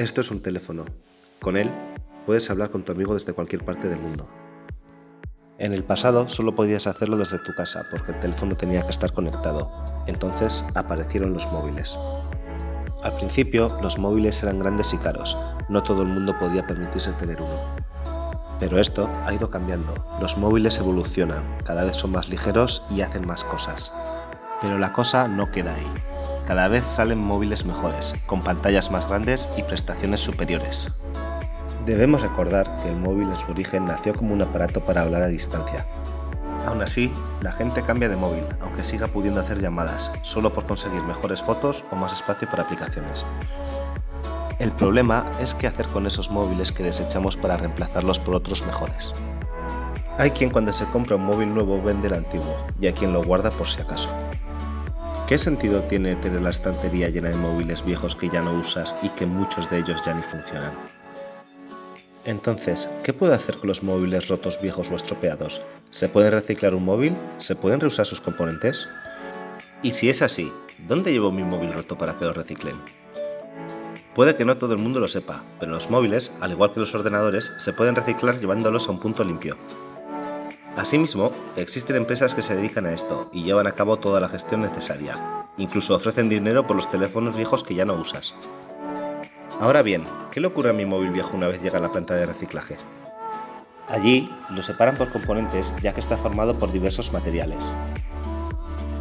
Esto es un teléfono. Con él puedes hablar con tu amigo desde cualquier parte del mundo. En el pasado solo podías hacerlo desde tu casa porque el teléfono tenía que estar conectado. Entonces aparecieron los móviles. Al principio los móviles eran grandes y caros, no todo el mundo podía permitirse tener uno. Pero esto ha ido cambiando, los móviles evolucionan, cada vez son más ligeros y hacen más cosas. Pero la cosa no queda ahí. Cada vez salen móviles mejores, con pantallas más grandes y prestaciones superiores. Debemos recordar que el móvil en su origen nació como un aparato para hablar a distancia. Aún así, la gente cambia de móvil, aunque siga pudiendo hacer llamadas, solo por conseguir mejores fotos o más espacio para aplicaciones. El problema es qué hacer con esos móviles que desechamos para reemplazarlos por otros mejores. Hay quien cuando se compra un móvil nuevo vende el antiguo, y hay quien lo guarda por si acaso. ¿Qué sentido tiene tener la estantería llena de móviles viejos que ya no usas y que muchos de ellos ya ni funcionan? Entonces, ¿qué puedo hacer con los móviles rotos viejos o estropeados? ¿Se puede reciclar un móvil? ¿Se pueden reusar sus componentes? Y si es así, ¿dónde llevo mi móvil roto para que lo reciclen? Puede que no todo el mundo lo sepa, pero los móviles, al igual que los ordenadores, se pueden reciclar llevándolos a un punto limpio. Asimismo, existen empresas que se dedican a esto y llevan a cabo toda la gestión necesaria. Incluso ofrecen dinero por los teléfonos viejos que ya no usas. Ahora bien, ¿qué le ocurre a mi móvil viejo una vez llega a la planta de reciclaje? Allí lo separan por componentes ya que está formado por diversos materiales.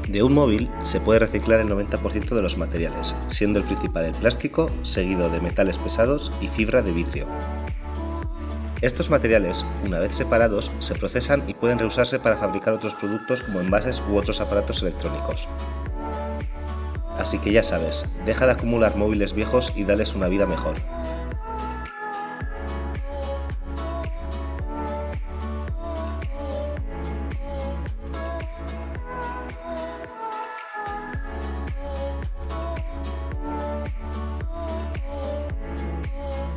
De un móvil se puede reciclar el 90% de los materiales, siendo el principal el plástico, seguido de metales pesados y fibra de vidrio. Estos materiales, una vez separados, se procesan y pueden reusarse para fabricar otros productos como envases u otros aparatos electrónicos. Así que ya sabes, deja de acumular móviles viejos y dales una vida mejor.